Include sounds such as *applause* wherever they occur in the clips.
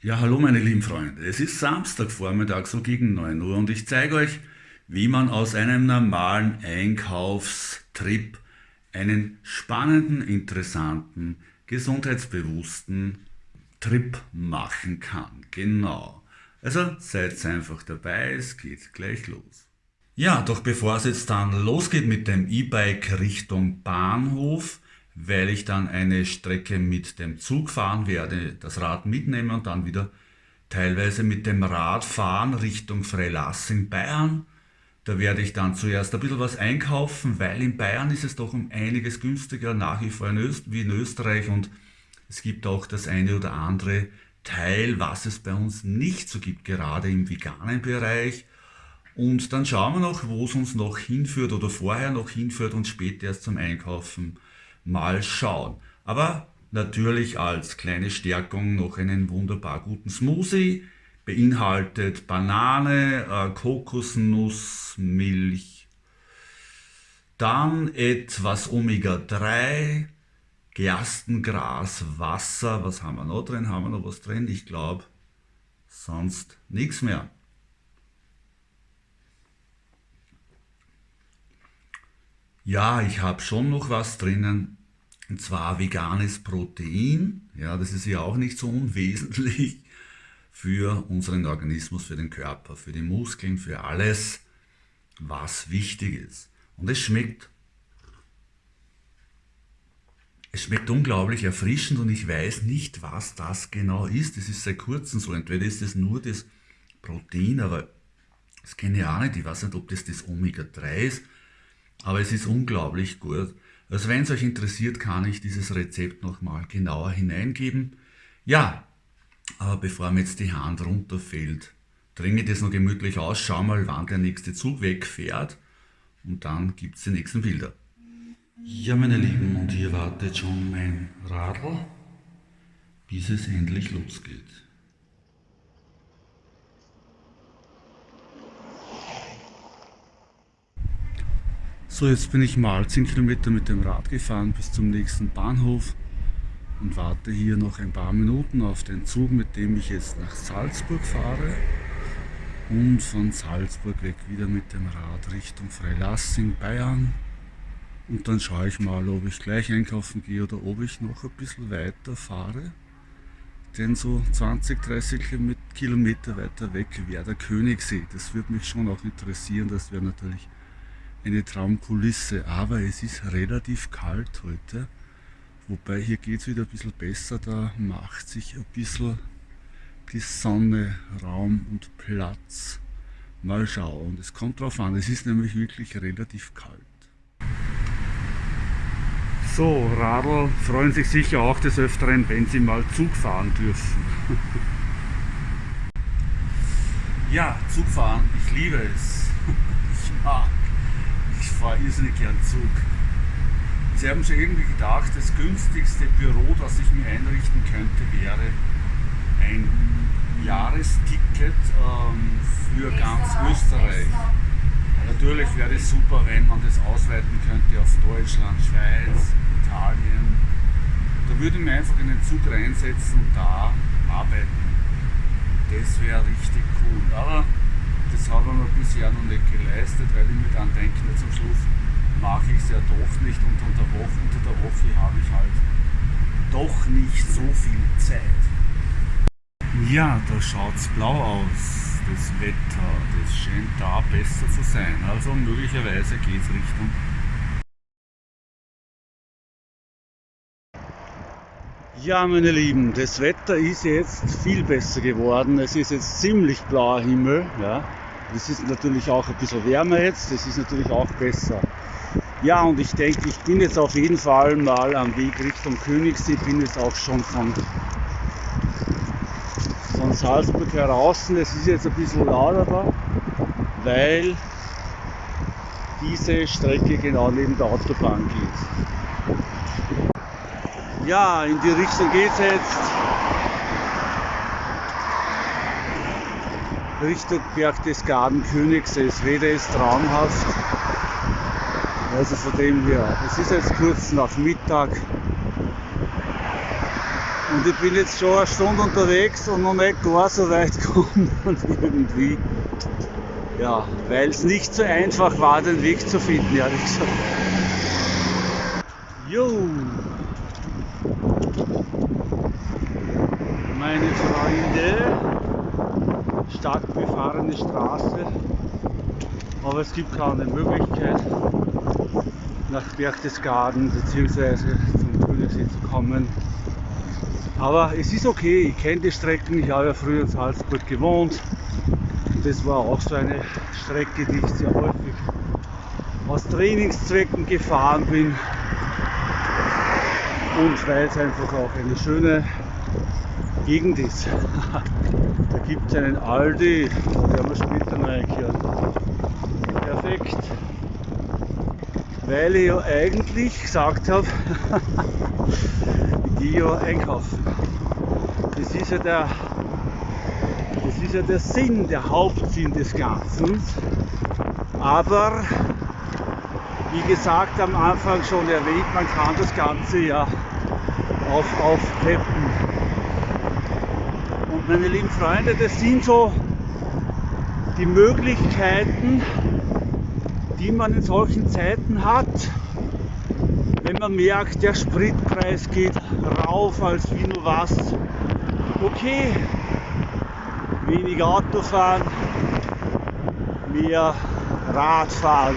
Ja, hallo meine lieben Freunde. Es ist Samstagvormittag, so gegen 9 Uhr und ich zeige euch, wie man aus einem normalen Einkaufstrip einen spannenden, interessanten, gesundheitsbewussten Trip machen kann. Genau. Also seid einfach dabei, es geht gleich los. Ja, doch bevor es jetzt dann losgeht mit dem E-Bike Richtung Bahnhof, weil ich dann eine Strecke mit dem Zug fahren werde, das Rad mitnehmen und dann wieder teilweise mit dem Rad fahren Richtung Freilassing Bayern. Da werde ich dann zuerst ein bisschen was einkaufen, weil in Bayern ist es doch um einiges günstiger nach wie vor in Öst wie in Österreich und es gibt auch das eine oder andere Teil, was es bei uns nicht so gibt, gerade im veganen Bereich. Und dann schauen wir noch, wo es uns noch hinführt oder vorher noch hinführt und später erst zum Einkaufen mal schauen. Aber natürlich als kleine Stärkung noch einen wunderbar guten Smoothie. Beinhaltet Banane, äh, Kokosnuss, Milch, dann etwas Omega-3, Gerstengras, Wasser. Was haben wir noch drin? Haben wir noch was drin? Ich glaube, sonst nichts mehr. Ja, ich habe schon noch was drinnen. Und zwar veganes Protein. Ja, das ist ja auch nicht so unwesentlich für unseren Organismus, für den Körper, für die Muskeln, für alles, was wichtig ist. Und es schmeckt. Es schmeckt unglaublich erfrischend und ich weiß nicht, was das genau ist. Es ist seit kurzem so. Entweder ist es nur das Protein, aber das kenne ich auch nicht. Ich weiß nicht, ob das das Omega-3 ist, aber es ist unglaublich gut. Also wenn es euch interessiert, kann ich dieses Rezept nochmal genauer hineingeben. Ja, aber bevor mir jetzt die Hand runterfällt, dringe das noch gemütlich aus, schau mal, wann der nächste Zug wegfährt und dann gibt es die nächsten Bilder. Ja, meine Lieben, und hier wartet schon mein Radl, bis es endlich losgeht. So, jetzt bin ich mal 10 Kilometer mit dem Rad gefahren bis zum nächsten Bahnhof und warte hier noch ein paar Minuten auf den Zug, mit dem ich jetzt nach Salzburg fahre und von Salzburg weg wieder mit dem Rad Richtung Freilassing, Bayern. Und dann schaue ich mal, ob ich gleich einkaufen gehe oder ob ich noch ein bisschen weiter fahre. Denn so 20, 30 Kilometer weiter weg wäre der Königssee. Das würde mich schon auch interessieren. Das wäre natürlich eine Traumkulisse, aber es ist relativ kalt heute. Wobei hier geht es wieder ein bisschen besser, da macht sich ein bisschen die Sonne Raum und Platz. Mal schauen, es kommt drauf an, es ist nämlich wirklich relativ kalt. So, Radl freuen sich sicher auch des Öfteren, wenn sie mal Zug fahren dürfen. *laughs* ja, Zug fahren, ich liebe es. *laughs* ich fahre irrsinnig gern Zug. Sie haben sich irgendwie gedacht, das günstigste Büro, das ich mir einrichten könnte, wäre ein Jahresticket ähm, für ganz Österreich. Natürlich wäre es super, wenn man das ausweiten könnte auf Deutschland, Schweiz, Italien. Da würde ich mir einfach in den Zug reinsetzen und da arbeiten. Das wäre richtig cool. Aber das haben wir bisher noch nicht geleistet, weil ich mir dann denke, zum Schluss mache ich es ja doch nicht und unter, Woche, unter der Woche habe ich halt doch nicht so viel Zeit. Ja, da schaut es blau aus, das Wetter, das scheint da besser zu sein, also möglicherweise geht es Richtung Ja, meine Lieben, das Wetter ist jetzt viel besser geworden. Es ist jetzt ziemlich blauer Himmel. Ja. Es ist natürlich auch ein bisschen wärmer jetzt, das ist natürlich auch besser. Ja, und ich denke, ich bin jetzt auf jeden Fall mal am Weg Richtung Königssee, bin jetzt auch schon von, von Salzburg heraus. Es ist jetzt ein bisschen lauter da, weil diese Strecke genau neben der Autobahn geht. Ja, in die Richtung geht es jetzt. Richtung Berg des Gartenkönigs. Wetter ist traumhaft. Also von dem her, es ist jetzt kurz nach Mittag. Und ich bin jetzt schon eine Stunde unterwegs und noch nicht gar so weit *laughs* gekommen und irgendwie, ja, weil es nicht so einfach war, den Weg zu finden, ehrlich gesagt. Jo! Meine Freunde, stark befahrene Straße, aber es gibt keine Möglichkeit, nach Berchtesgaden bzw. zum Grünesee zu kommen. Aber es ist okay, ich kenne die Strecken, ich habe ja früher in Salzburg gewohnt. Das war auch so eine Strecke, die ich sehr häufig aus Trainingszwecken gefahren bin. Und weil es einfach auch eine schöne Gegend ist. *laughs* da gibt es einen Aldi, da werden wir später noch einkehren. Perfekt. Weil ich ja eigentlich gesagt habe, *laughs* ich gehe ja einkaufen. Das ist ja der, das ist ja der Sinn, der Hauptsinn des Ganzen. Aber wie gesagt am Anfang schon erwähnt, man kann das Ganze ja auch aufpeppen. Meine lieben Freunde, das sind so die Möglichkeiten, die man in solchen Zeiten hat, wenn man merkt, der Spritpreis geht rauf als wie nur was. Okay, weniger Autofahren, mehr Radfahren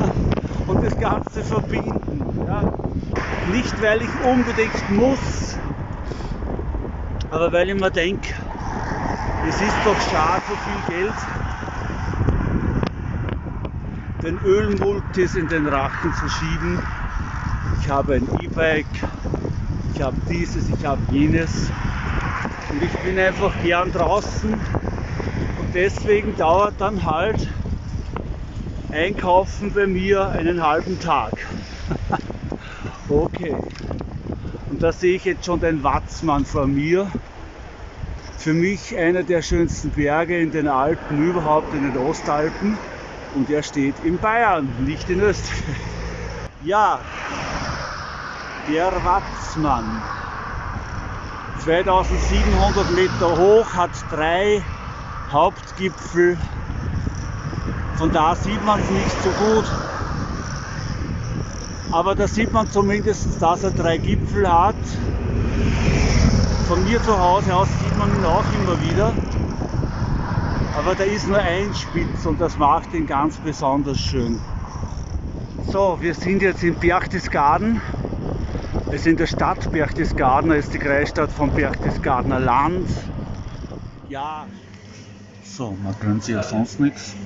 *laughs* und das Ganze verbinden. Ja. Nicht weil ich unbedingt muss, aber weil ich mir denke, es ist doch schade, so viel Geld den Ölmultis in den Rachen zu schieben. Ich habe ein E-Bike, ich habe dieses, ich habe jenes und ich bin einfach gern draußen und deswegen dauert dann halt Einkaufen bei mir einen halben Tag. *laughs* okay. Und da sehe ich jetzt schon den Watzmann vor mir. Für mich einer der schönsten Berge in den Alpen, überhaupt in den Ostalpen und er steht in Bayern, nicht in Österreich. Ja, der Watzmann. 2700 Meter hoch, hat drei Hauptgipfel. Von da sieht man es nicht so gut. Aber da sieht man zumindest, dass er drei Gipfel hat. Von mir zu Hause aus sieht man ihn auch immer wieder. Aber da ist nur ein Spitz und das macht ihn ganz besonders schön. So, wir sind jetzt in Berchtesgaden. Wir sind in der Stadt Berchtesgaden, das ist die Kreisstadt von Berchtesgadener Land. Ja. So, man gönnt sich ja sonst nichts.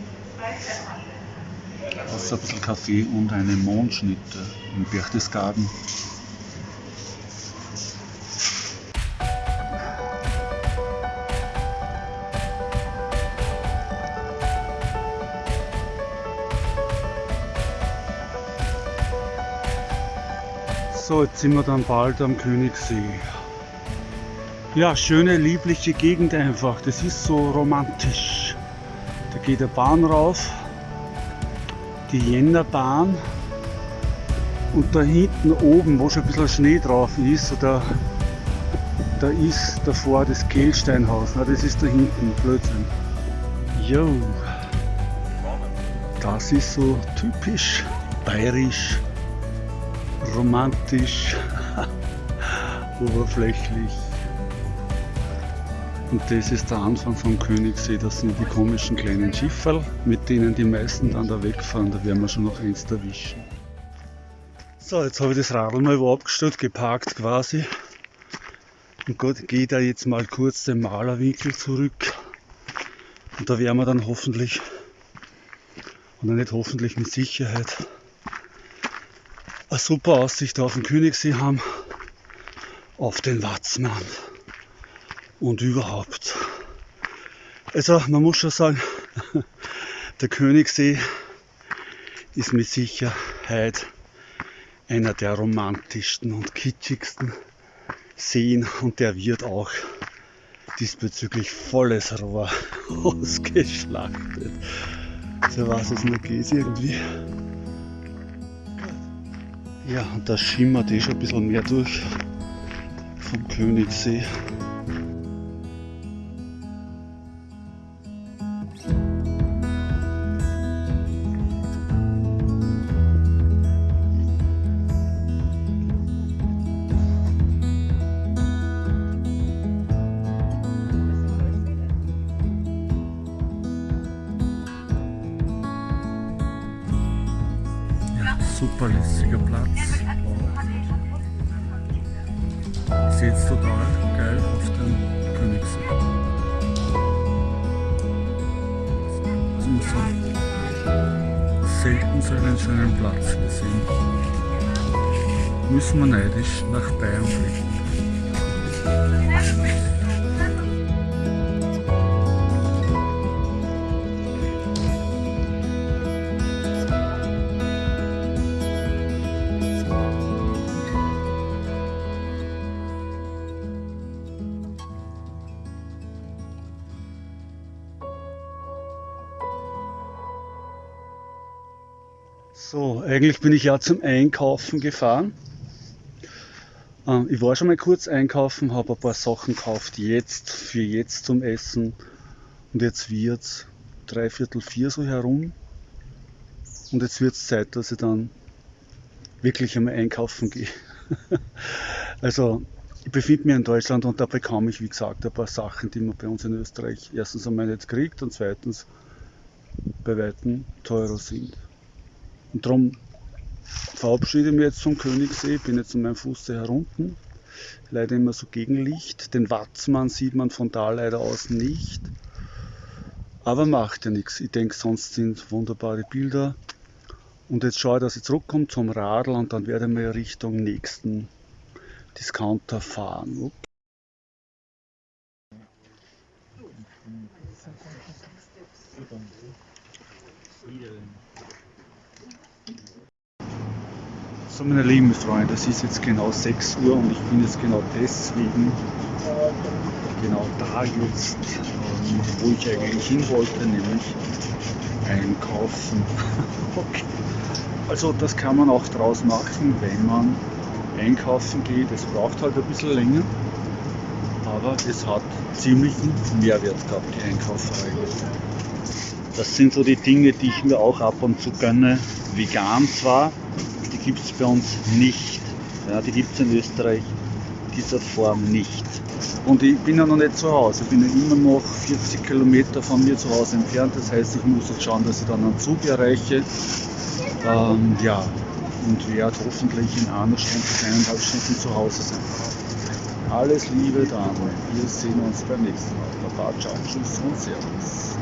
Außer ein bisschen Kaffee und eine Mondschnitte in Berchtesgaden. So, jetzt sind wir dann bald am Königssee. Ja, schöne, liebliche Gegend einfach. Das ist so romantisch. Da geht der Bahn rauf, die Jännerbahn. Und da hinten oben, wo schon ein bisschen Schnee drauf ist, da, da ist davor das Kehlsteinhaus. Na, das ist da hinten, Blödsinn. Jo, das ist so typisch bayerisch romantisch, oberflächlich. Und das ist der Anfang vom Königssee, das sind die komischen kleinen Schifferl, mit denen die meisten dann da wegfahren, da werden wir schon noch eins erwischen. So, jetzt habe ich das Radl mal wo abgestellt, geparkt quasi. Und Gott, gehe da jetzt mal kurz den Malerwinkel zurück. Und da werden wir dann hoffentlich, oder nicht hoffentlich mit Sicherheit, eine super Aussicht auf den Königssee haben, auf den Watzmann und überhaupt. Also man muss schon sagen, *laughs* der Königssee ist mit Sicherheit einer der romantischsten und kitschigsten Seen und der wird auch diesbezüglich volles Rohr *laughs* ausgeschlachtet. So was es nur geht irgendwie. Ja, und da schimmert eh schon ein bisschen mehr durch. vom Königssee. Ja, super lässiger Platz. Jetzt total geil auf den Königssee. Also man hat selten so einen schönen Platz gesehen. Müssen wir neidisch nach Bayern blicken. So, eigentlich bin ich ja zum Einkaufen gefahren. Ähm, ich war schon mal kurz einkaufen, habe ein paar Sachen gekauft, jetzt, für jetzt zum Essen. Und jetzt wird es dreiviertel vier so herum. Und jetzt wird es Zeit, dass ich dann wirklich einmal einkaufen gehe. *laughs* also, ich befinde mich in Deutschland und da bekomme ich, wie gesagt, ein paar Sachen, die man bei uns in Österreich erstens einmal nicht kriegt und zweitens bei Weitem teurer sind. Und darum verabschiede ich mich jetzt vom Königssee, bin jetzt an meinem Fußsee herunten. Leider immer so Gegenlicht. Den Watzmann sieht man von da leider aus nicht. Aber macht ja nichts. Ich denke, sonst sind wunderbare Bilder. Und jetzt schaue ich, dass ich zurückkomme zum Radl und dann werde ich mal Richtung nächsten Discounter fahren. So meine lieben Freunde, es ist jetzt genau 6 Uhr und ich bin jetzt genau deswegen genau da jetzt, ähm, wo ich eigentlich hin wollte, nämlich einkaufen. *laughs* okay. Also das kann man auch draus machen, wenn man einkaufen geht. Es braucht halt ein bisschen länger, aber es hat ziemlichen Mehrwert gehabt, die Einkauferei. Das sind so die Dinge, die ich mir auch ab und zu gönne. Vegan zwar, gibt es bei uns nicht. Ja, die gibt es in Österreich dieser Form nicht. Und ich bin ja noch nicht zu Hause. Ich bin ja immer noch 40 Kilometer von mir zu Hause entfernt. Das heißt, ich muss jetzt schauen, dass ich dann einen Zug erreiche. Ähm, ja, und werde hoffentlich in einer Stunde, eineinhalb Stunden zu Hause sein. Alles Liebe dann. Wir sehen uns beim nächsten Mal. Baba, ciao, tschüss und servus.